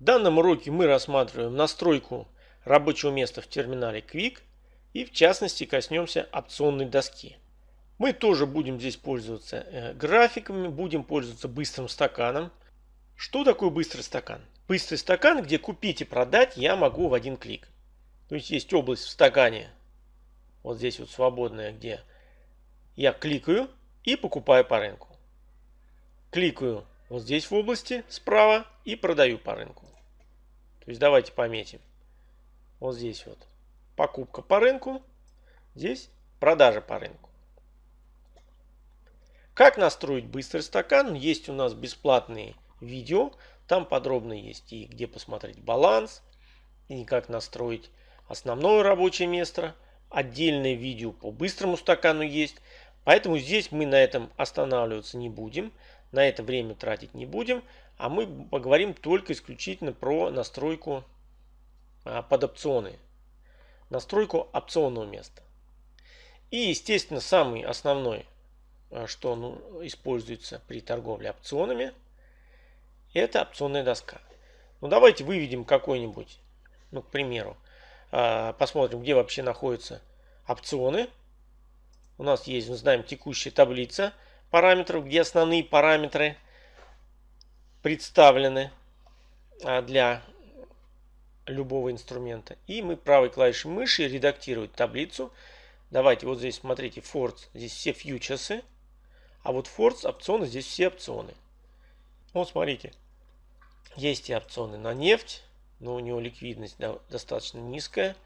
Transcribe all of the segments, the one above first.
В данном уроке мы рассматриваем настройку рабочего места в терминале Quick и в частности коснемся опционной доски. Мы тоже будем здесь пользоваться э, графиками, будем пользоваться быстрым стаканом. Что такое быстрый стакан? Быстрый стакан, где купить и продать я могу в один клик. То есть есть область в стакане, вот здесь вот свободная, где я кликаю и покупаю по рынку. Кликаю вот здесь в области справа и продаю по рынку. То есть давайте пометим. Вот здесь вот покупка по рынку, здесь продажа по рынку. Как настроить быстрый стакан? Есть у нас бесплатные видео. Там подробно есть и где посмотреть баланс, и как настроить основное рабочее место. Отдельное видео по быстрому стакану есть. Поэтому здесь мы на этом останавливаться не будем. На это время тратить не будем. А мы поговорим только исключительно про настройку а, под опционы. Настройку опционного места. И, естественно, самый основной Э, что ну, используется при торговле опционами, это опционная доска. Ну давайте выведем какой-нибудь, ну к примеру, э, посмотрим, где вообще находятся опционы. У нас есть, мы знаем, текущая таблица параметров, где основные параметры представлены э, для любого инструмента. И мы правой клавишей мыши редактировать таблицу. Давайте вот здесь смотрите, Force, здесь все фьючерсы. А вот Force опционы, здесь все опционы. Вот смотрите, есть и опционы на нефть, но у него ликвидность достаточно низкая.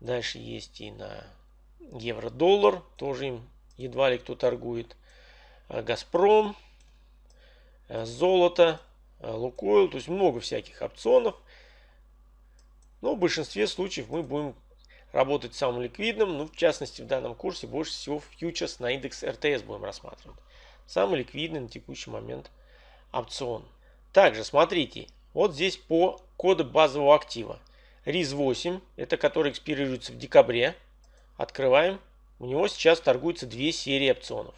Дальше есть и на евро-доллар, тоже им едва ли кто торгует. А Газпром, золото, э, Лукойл, то есть много всяких опционов. Но в большинстве случаев мы будем работать самым ликвидным. Ну, в частности, в данном курсе больше всего фьючерс на индекс РТС будем рассматривать. Самый ликвидный на текущий момент опцион. Также смотрите, вот здесь по коду базового актива. РИЗ-8, это который экспирируется в декабре. Открываем. У него сейчас торгуются две серии опционов.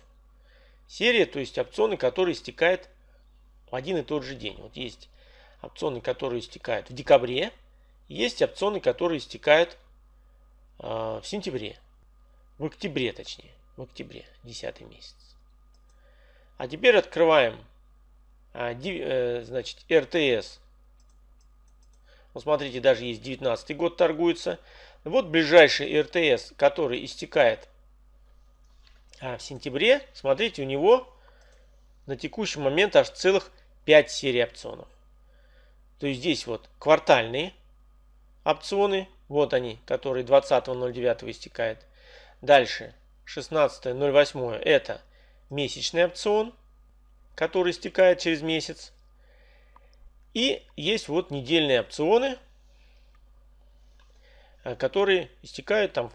Серия, то есть опционы, которые истекают в один и тот же день. Вот есть опционы, которые истекают в декабре. Есть опционы, которые истекают а, в сентябре. В октябре, точнее. В октябре, 10 месяц. А теперь открываем а, э, значит, РТС. Вот смотрите, даже есть 19 год торгуется. Вот ближайший РТС, который истекает а, в сентябре. Смотрите, у него на текущий момент аж целых 5 серий опционов. То есть здесь вот квартальные опционы вот они, которые 20.09 истекает. Дальше 16.08 это месячный опцион, который истекает через месяц. И есть вот недельные опционы, э, которые истекают там,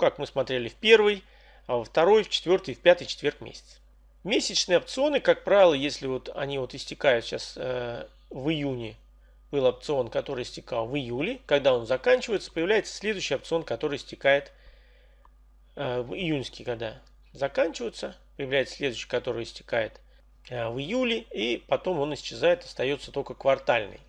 как мы смотрели, в первый, а во второй, в четвертый, в пятый четверг месяц. Месячные опционы, как правило, если вот они вот истекают сейчас э, в июне был опцион, который истекал в июле. Когда он заканчивается, появляется следующий опцион, который истекает э, в июньский, когда заканчивается. Появляется следующий, который истекает э, в июле. И потом он исчезает, остается только квартальный.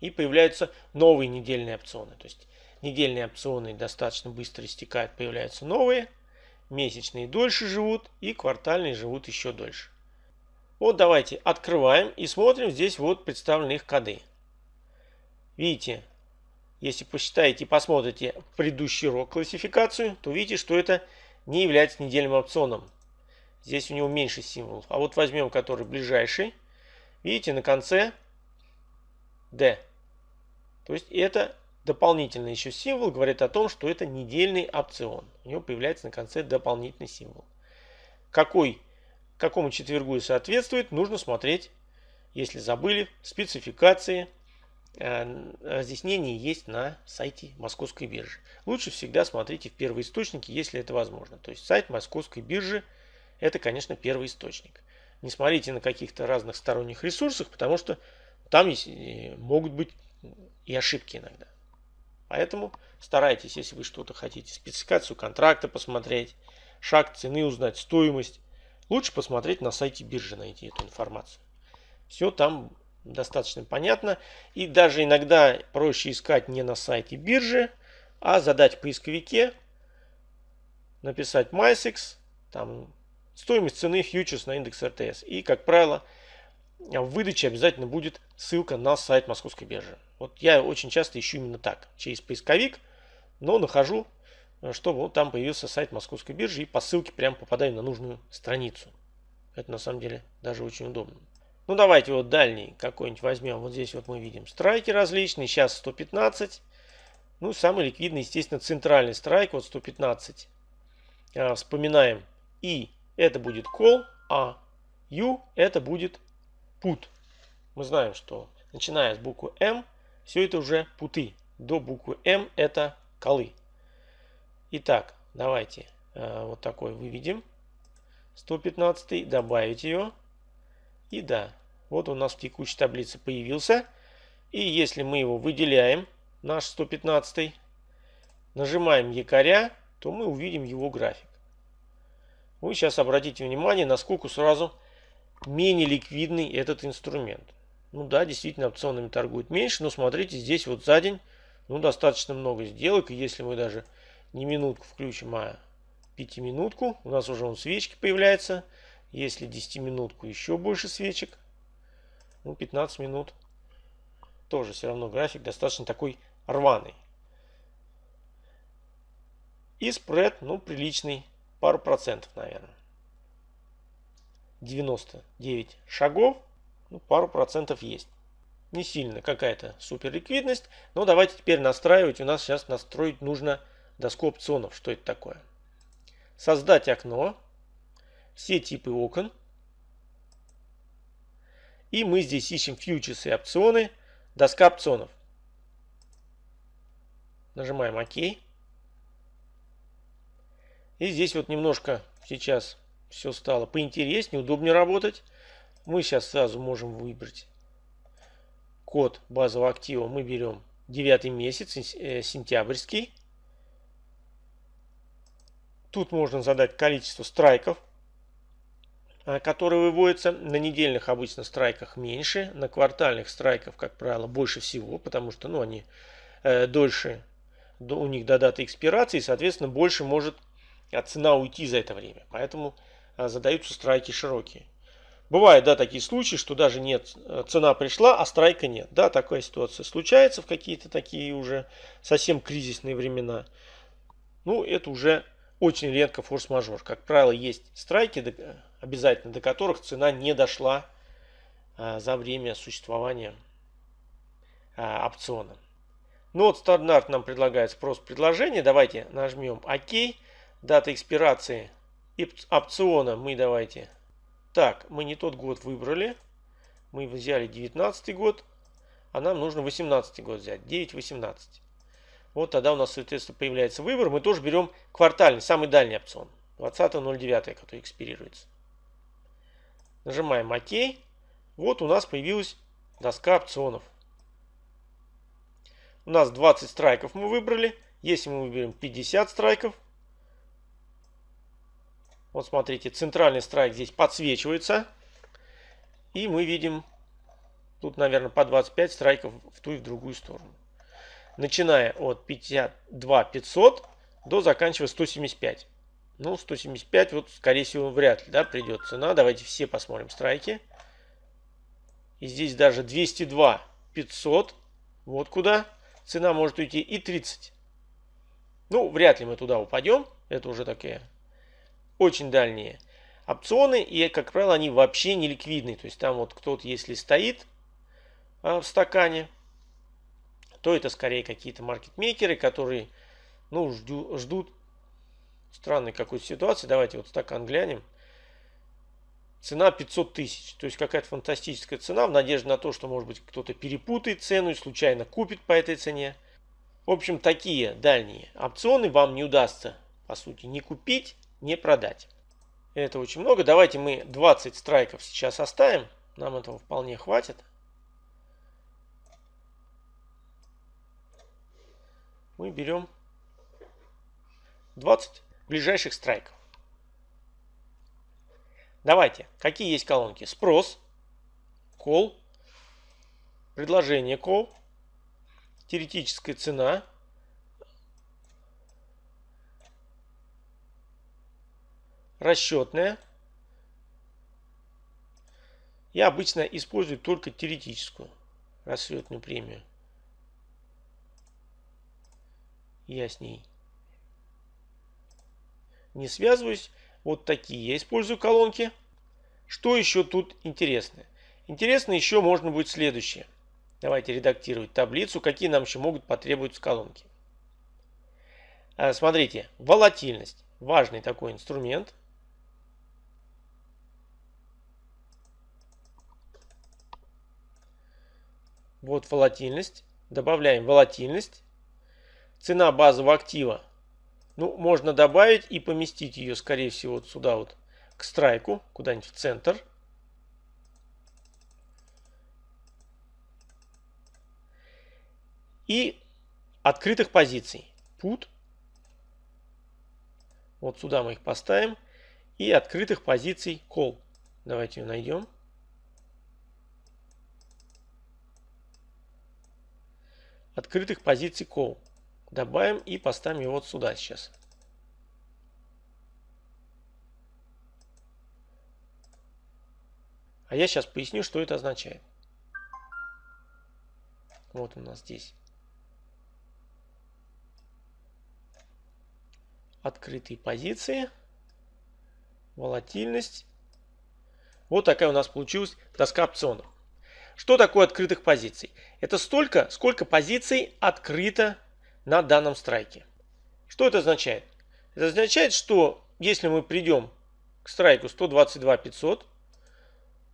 И появляются новые недельные опционы. То есть недельные опционы достаточно быстро истекают, появляются новые. Месячные дольше живут и квартальные живут еще дольше. Вот давайте открываем и смотрим. Здесь вот представлены их коды. Видите, если посчитаете и посмотрите предыдущий урок классификацию, то видите, что это не является недельным опционом. Здесь у него меньше символов. А вот возьмем, который ближайший. Видите, на конце D. То есть это дополнительный еще символ говорит о том, что это недельный опцион. У него появляется на конце дополнительный символ. Какой какому четвергу и соответствует, нужно смотреть, если забыли, спецификации. Э, разъяснения есть на сайте Московской биржи. Лучше всегда смотрите в первоисточнике, если это возможно. То есть сайт Московской биржи это, конечно, первый источник. Не смотрите на каких-то разных сторонних ресурсах, потому что там есть, э, могут быть и ошибки иногда. Поэтому старайтесь, если вы что-то хотите, спецификацию контракта посмотреть, шаг цены узнать, стоимость, Лучше посмотреть на сайте биржи, найти эту информацию. Все там достаточно понятно. И даже иногда проще искать не на сайте биржи, а задать в поисковике, написать MySix, там стоимость цены фьючерс на индекс РТС. И, как правило, в выдаче обязательно будет ссылка на сайт Московской биржи. Вот я очень часто ищу именно так, через поисковик, но нахожу, чтобы вот там появился сайт Московской биржи и по ссылке прям попадаю на нужную страницу. Это на самом деле даже очень удобно. Ну давайте вот дальний какой-нибудь возьмем. Вот здесь вот мы видим страйки различные. Сейчас 115. Ну самый ликвидный, естественно, центральный страйк. Вот 115. А, вспоминаем. И это будет call, а U это будет put. Мы знаем, что начиная с буквы M, все это уже путы. До буквы M это колы. Итак, давайте э, вот такой выведем. 115 добавить ее. И да, вот у нас в текущей таблице появился. И если мы его выделяем, наш 115, нажимаем якоря, то мы увидим его график. Вы сейчас обратите внимание, насколько сразу менее ликвидный этот инструмент. Ну да, действительно опционами торгуют меньше, но смотрите, здесь вот за день ну, достаточно много сделок. И если мы даже не минутку включим, а пятиминутку, у нас уже он свечки появляется. Если 10 минутку, еще больше свечек. Ну, 15 минут. Тоже все равно график достаточно такой рваный. И спред, ну, приличный. Пару процентов, наверное. 99 шагов. Ну, пару процентов есть. Не сильно какая-то супер ликвидность. Но давайте теперь настраивать. У нас сейчас настроить нужно доску опционов. Что это такое? Создать окно все типы окон. И мы здесь ищем фьючерсы и опционы, доска опционов. Нажимаем ОК. И здесь вот немножко сейчас все стало поинтереснее, удобнее работать. Мы сейчас сразу можем выбрать код базового актива. Мы берем 9 месяц, э, сентябрьский. Тут можно задать количество страйков Э, которые выводятся на недельных обычно страйках меньше, на квартальных страйках, как правило, больше всего, потому что ну, они э, дольше, до, у них до даты экспирации, соответственно, больше может от цена уйти за это время. Поэтому задаются страйки широкие. Бывают, да, такие случаи, что даже нет, э, цена пришла, а страйка нет. Да, такая ситуация случается в какие-то такие уже совсем кризисные времена. Ну, это уже очень редко форс-мажор. Как правило, есть страйки, обязательно, до которых цена не дошла а, за время существования а, опциона. Ну вот стандарт нам предлагает спрос предложения. Давайте нажмем ОК. Дата экспирации опциона мы давайте. Так, мы не тот год выбрали. Мы взяли 19 год. А нам нужно 18 год взять. 9.18. Вот тогда у нас, соответственно, появляется выбор. Мы тоже берем квартальный, самый дальний опцион. 20.09, который экспирируется. Нажимаем ОК. Вот у нас появилась доска опционов. У нас 20 страйков мы выбрали. Если мы выберем 50 страйков, вот смотрите, центральный страйк здесь подсвечивается. И мы видим, тут, наверное, по 25 страйков в ту и в другую сторону начиная от 52 500 до заканчивая 175. Ну, 175, вот, скорее всего, вряд ли, да, придет цена. Давайте все посмотрим страйки. И здесь даже 202 500. Вот куда цена может уйти. И 30. Ну, вряд ли мы туда упадем. Это уже такие очень дальние опционы. И, как правило, они вообще не ликвидные. То есть там вот кто-то, если стоит а, в стакане, то это скорее какие-то маркетмейкеры, которые ну, жду, ждут странной какой-то ситуации. Давайте вот стакан глянем. Цена 500 тысяч. То есть какая-то фантастическая цена в надежде на то, что может быть кто-то перепутает цену и случайно купит по этой цене. В общем, такие дальние опционы вам не удастся, по сути, не купить, не продать. Это очень много. Давайте мы 20 страйков сейчас оставим. Нам этого вполне хватит. мы берем 20 ближайших страйков. Давайте, какие есть колонки? Спрос, кол, предложение call, теоретическая цена, расчетная. Я обычно использую только теоретическую расчетную премию. Я с ней не связываюсь. Вот такие я использую колонки. Что еще тут интересно? Интересно еще можно будет следующее. Давайте редактировать таблицу. Какие нам еще могут потребоваться колонки. А, смотрите, волатильность. Важный такой инструмент. Вот волатильность. Добавляем волатильность. Цена базового актива. Ну, можно добавить и поместить ее, скорее всего, вот сюда вот к страйку, куда-нибудь в центр. И открытых позиций. Put. Вот сюда мы их поставим. И открытых позиций call. Давайте ее найдем. Открытых позиций call. Добавим и поставим его вот сюда сейчас. А я сейчас поясню, что это означает. Вот у нас здесь открытые позиции, волатильность. Вот такая у нас получилась доска опционов. Что такое открытых позиций? Это столько, сколько позиций открыто на данном страйке. Что это означает? Это означает, что если мы придем к страйку 122 500,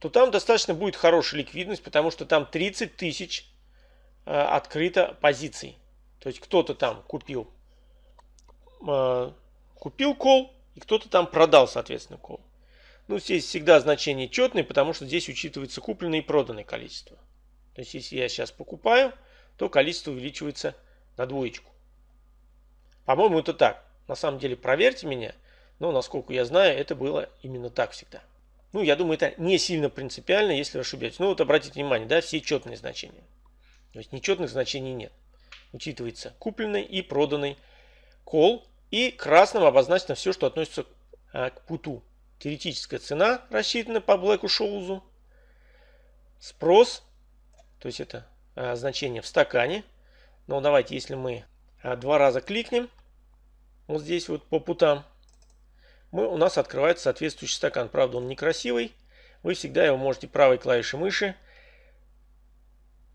то там достаточно будет хорошая ликвидность, потому что там 30 тысяч э, открыто позиций. То есть кто-то там купил э, купил кол, и кто-то там продал, соответственно, кол. Ну, здесь всегда значение четное, потому что здесь учитывается купленное и проданное количество. То есть, если я сейчас покупаю, то количество увеличивается на двоечку. По-моему, это так. На самом деле, проверьте меня. Но, насколько я знаю, это было именно так всегда. Ну, я думаю, это не сильно принципиально, если ошибетесь. Ну, вот обратите внимание, да, все четные значения. То есть, нечетных значений нет. Учитывается купленный и проданный кол и красным обозначено все, что относится а, к путу. Теоретическая цена рассчитана по Блэку Шоузу. Спрос, то есть это а, значение в стакане. Но давайте, если мы а, два раза кликнем, вот здесь вот по путам, мы, у нас открывается соответствующий стакан. Правда, он некрасивый. Вы всегда его можете правой клавишей мыши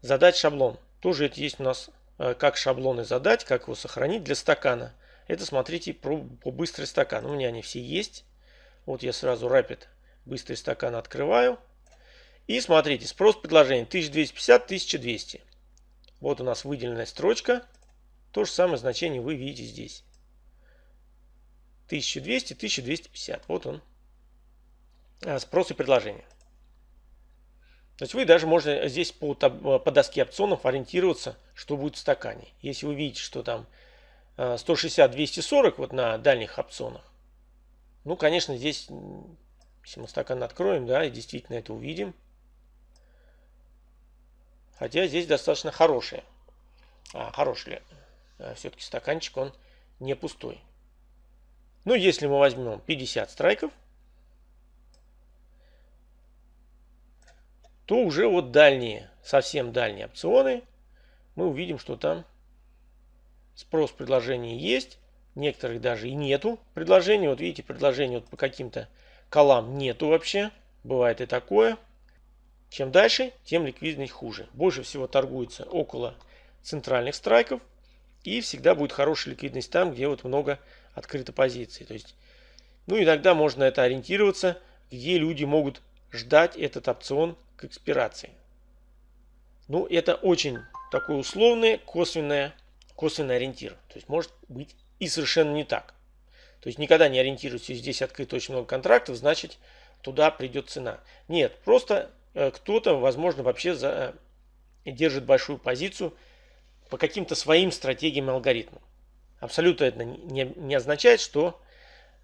задать шаблон. Тоже это есть у нас как шаблоны задать, как его сохранить для стакана. Это смотрите по быстрый стакан. У меня они все есть. Вот я сразу Rapid быстрый стакан открываю. И смотрите, спрос предложения 1250-1200. Вот у нас выделенная строчка. То же самое значение вы видите здесь. 1200-1250. Вот он. А, спрос и предложение. То есть вы даже можете здесь по, по доске опционов ориентироваться, что будет в стакане. Если вы видите, что там 160-240 э, вот на дальних опционах. Ну, конечно, здесь, если мы стакан откроем, да, и действительно это увидим. Хотя здесь достаточно хороший. А, хороший э, все-таки стаканчик, он не пустой. Ну, если мы возьмем 50 страйков, то уже вот дальние, совсем дальние опционы, мы увидим, что там Спрос предложений есть. Некоторых даже и нету предложений. Вот видите, предложений вот по каким-то колам нету вообще. Бывает и такое. Чем дальше, тем ликвидность хуже. Больше всего торгуется около центральных страйков. И всегда будет хорошая ликвидность там, где вот много открыто позиций. То есть, ну иногда можно это ориентироваться, где люди могут ждать этот опцион к экспирации. Ну, это очень такое условное, косвенное косвенный ориентир. То есть может быть и совершенно не так. То есть никогда не ориентируйтесь, здесь открыто очень много контрактов, значит туда придет цена. Нет, просто э, кто-то, возможно, вообще за, э, держит большую позицию по каким-то своим стратегиям и алгоритмам. Абсолютно это не, не означает, что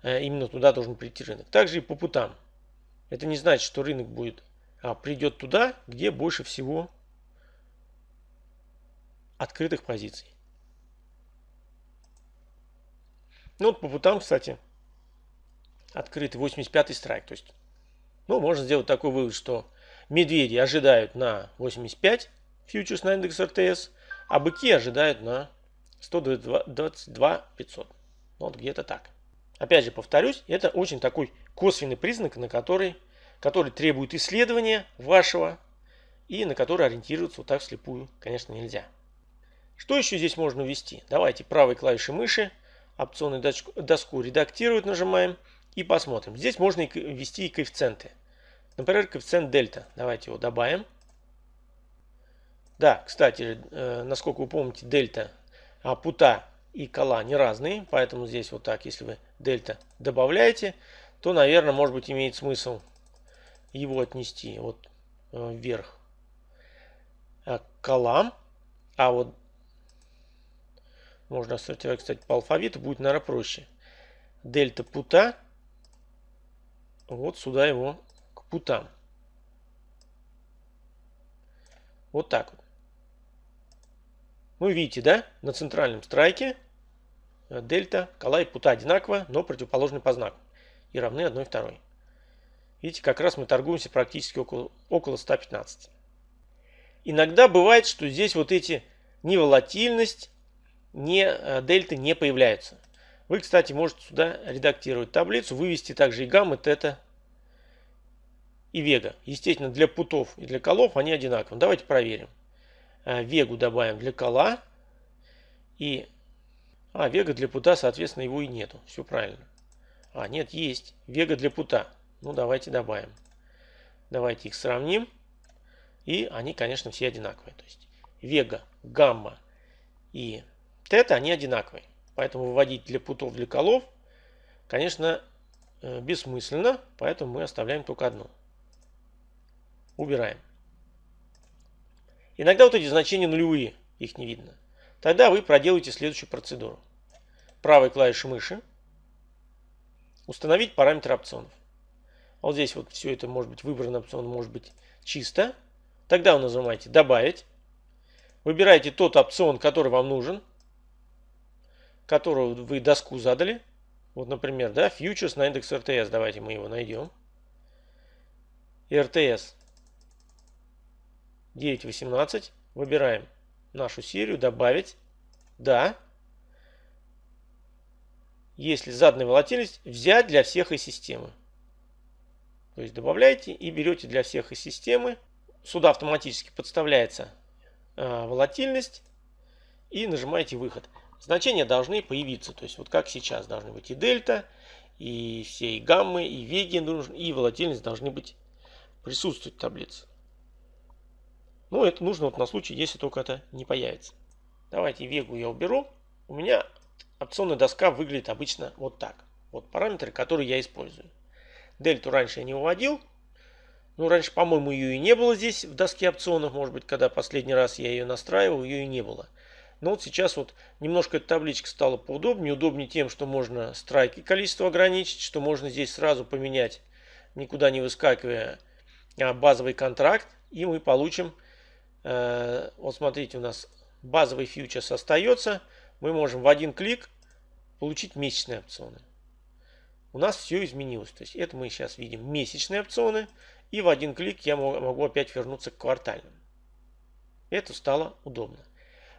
э, именно туда должен прийти рынок. Также и по путам. Это не значит, что рынок будет, а придет туда, где больше всего открытых позиций. Ну вот по путам, кстати, открытый 85 страйк. То есть, ну, можно сделать такой вывод, что медведи ожидают на 85 фьючерс на индекс РТС, а быки ожидают на 122 500. Ну, вот где-то так. Опять же, повторюсь, это очень такой косвенный признак, на который, который требует исследования вашего и на который ориентироваться вот так слепую, конечно, нельзя. Что еще здесь можно ввести? Давайте правой клавишей мыши опционную доску, редактировать нажимаем и посмотрим. Здесь можно ввести и коэффициенты. Например, коэффициент дельта. Давайте его добавим. Да, кстати, э, насколько вы помните, дельта, а, пута и кола не разные, поэтому здесь вот так, если вы дельта добавляете, то, наверное, может быть, имеет смысл его отнести вот э, вверх к колам, а вот можно сортировать, кстати, по алфавиту, будет, наверное, проще. Дельта пута, вот сюда его к путам. Вот так вот. Ну, видите, да, на центральном страйке дельта, кола и пута одинаково, но противоположны по знаку. И равны одной второй. Видите, как раз мы торгуемся практически около, около 115. Иногда бывает, что здесь вот эти ни ни э, дельты не появляются. Вы, кстати, можете сюда редактировать таблицу, вывести также и гаммы, тета и вега. Естественно, для путов и для колов они одинаковы. Давайте проверим. Э, вегу добавим для кола. И... А, вега для пута, соответственно, его и нету. Все правильно. А, нет, есть. Вега для пута. Ну, давайте добавим. Давайте их сравним. И они, конечно, все одинаковые. То есть вега, гамма и тета, они одинаковые. Поэтому выводить для путов, для колов, конечно, э, бессмысленно. Поэтому мы оставляем только одну. Убираем. Иногда вот эти значения нулевые, их не видно. Тогда вы проделаете следующую процедуру. Правой клавишей мыши установить параметр опционов. Вот здесь вот все это может быть выбран опцион, может быть чисто. Тогда вы нажимаете «Добавить». Выбираете тот опцион, который вам нужен, которого вы доску задали. Вот, например, да, фьючерс на индекс РТС. Давайте мы его найдем. РТС 9.18. Выбираем нашу серию, добавить. Да. Если заданная волатильность, взять для всех из системы. То есть добавляете и берете для всех из системы. Сюда автоматически подставляется э, волатильность. И нажимаете выход. Значения должны появиться. То есть вот как сейчас должны быть и дельта, и все и гаммы, и веги, и волатильность должны быть присутствовать в таблице. Ну, это нужно вот на случай, если только это не появится. Давайте вегу я уберу. У меня опционная доска выглядит обычно вот так. Вот параметры, которые я использую. Дельту раньше я не выводил. Ну, раньше, по-моему, ее и не было здесь в доске опционов. Может быть, когда последний раз я ее настраивал, ее и не было. Но вот сейчас вот немножко эта табличка стала поудобнее. Удобнее тем, что можно страйки количество ограничить, что можно здесь сразу поменять, никуда не выскакивая, а, базовый контракт. И мы получим Э, вот смотрите, у нас базовый фьючерс остается. Мы можем в один клик получить месячные опционы. У нас все изменилось. То есть это мы сейчас видим месячные опционы. И в один клик я могу опять вернуться к квартальным. Это стало удобно.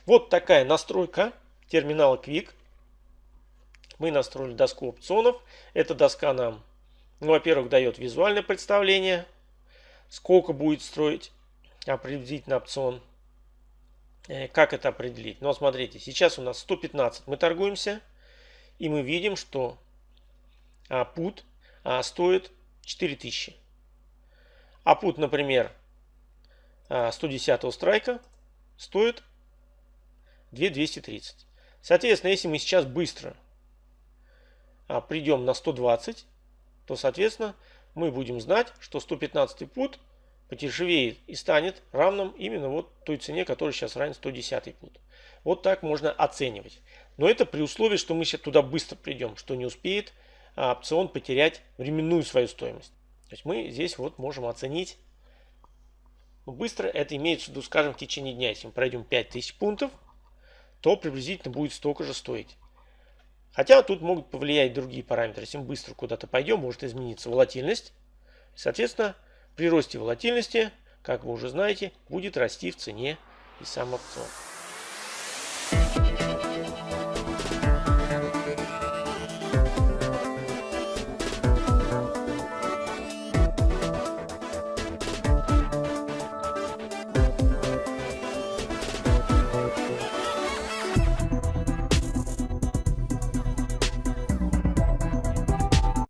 Вот такая настройка терминала Quick. Мы настроили доску опционов. Эта доска нам, ну, во-первых, дает визуальное представление, сколько будет строить определить на опцион. Э, как это определить? Ну, смотрите, сейчас у нас 115 мы торгуемся. И мы видим, что а, пут а, стоит 4000. А пут, например, 110 а, страйка стоит 2230. Соответственно, если мы сейчас быстро придем на 120, то, соответственно, мы будем знать, что 115 пут подешевеет и станет равным именно вот той цене, которая сейчас равен 110 пут. Вот так можно оценивать. Но это при условии, что мы сейчас туда быстро придем, что не успеет а, опцион потерять временную свою стоимость. То есть мы здесь вот можем оценить быстро. Это имеется в виду, скажем, в течение дня. Если мы пройдем 5000 пунктов, то приблизительно будет столько же стоить. Хотя тут могут повлиять другие параметры. Если мы быстро куда-то пойдем, может измениться волатильность. Соответственно, при росте волатильности, как вы уже знаете, будет расти в цене и сам опцион.